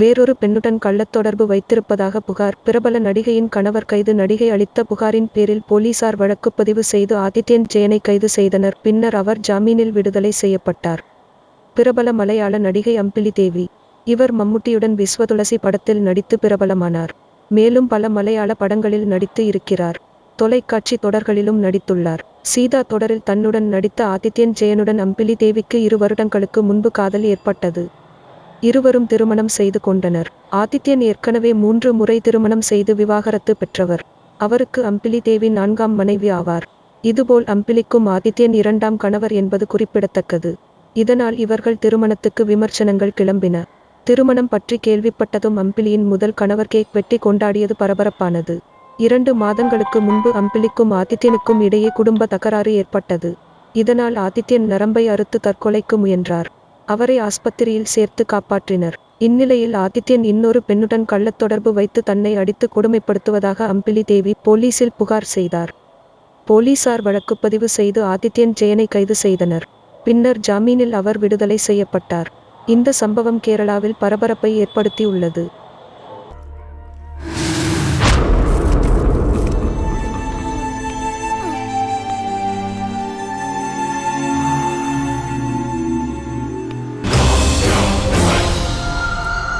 வேறொரு பெண்ணுடன் கள்ளத் தொடர்பு வைத்திருப்பதாக புகார். பிரபல நடிகையின் கணவர் கைது. நடிகை அளித்த புகாரின் பேரில் போலீசார் வழக்குப்பதிவு செய்து ஆதித்யன் ஜெயனை கைது செய்தனர். பின்னர் அவர் ஜாமீனில் விடுதலை செய்யப்பட்டார். பிரபல மலையாள நடிகை அம்பிலி தேவி. இவர் மம்முட்டியுடன் விஸ்வதுளசி படத்தில் நடித்து பிரபலமானார். மேலும் பல மலையாள படங்களில் நடித்து இருக்கிறார். தொலைக்காட்சி தொடர்களிலும் நடித்துள்ளார். சீதா தொடரில் தன்னுடன் நடித்த ஆதித்யன் ஜெயனுடன் அம்பிலி தேவிக்கு இரு வருடங்களுக்கு முன்பு காதல் ஏற்பட்டது. இருவரும் திருமணம் செய்து கொண்டனர். ஆதித்யன் ஏற்கனவே மூன்று முறை திருமணம் செய்து விவாகரத்து பெற்றவர். அவருக்கு அம்பிலி தேவி நான்காம் மனைவி ஆவார். இதுபோல் அம்பிலிக்கும் ஆதித்யன் இரண்டாம் கணவர் என்பது குறிப்பிடத்தக்கது. இதனால் இவர்கள் திருமணத்துக்கு விமர்சனங்கள் கிளம்பின. திருமணம் பற்றி கேள்விப்பட்டதும் அம்பிலியின் முதல் கணவர் கேக் வெட்டி கொண்டாடியது பரபரப்பானது. இரண்டு மாதங்களுக்கு முன்பு அம்பிலிக்கும் ஆதித்யனுக்கும் இடையே குடும்ப தகராறு ஏற்பட்டது. இதனால் ஆதித்யன் நரம்பை அறுத்து தற்கொலைக்கு முயன்றார். அவரை ஆஸ்பத்திரியில் சேர்த்து காப்பாற்றினர். இந்நிலையில் ஆதித்யன் இன்னொரு பெண்ணுடன் கள்ளத் தொடர்பு வைத்து தன்னை அடித்து கொடுமைப்படுத்துவதாக அம்பிலி தேவி போலீசில் புகார் செய்தார். போலீசார் வழக்குப்பதிவு செய்து ஆதித்யன் ஜெயனை கைது செய்தனர். பின்னர் ஜாமீனில் அவர் விடுதலை செய்யப்பட்டார். இந்த சம்பவம் கேரளாவில் பரபரப்பை ஏற்படுத்தியுள்ளது.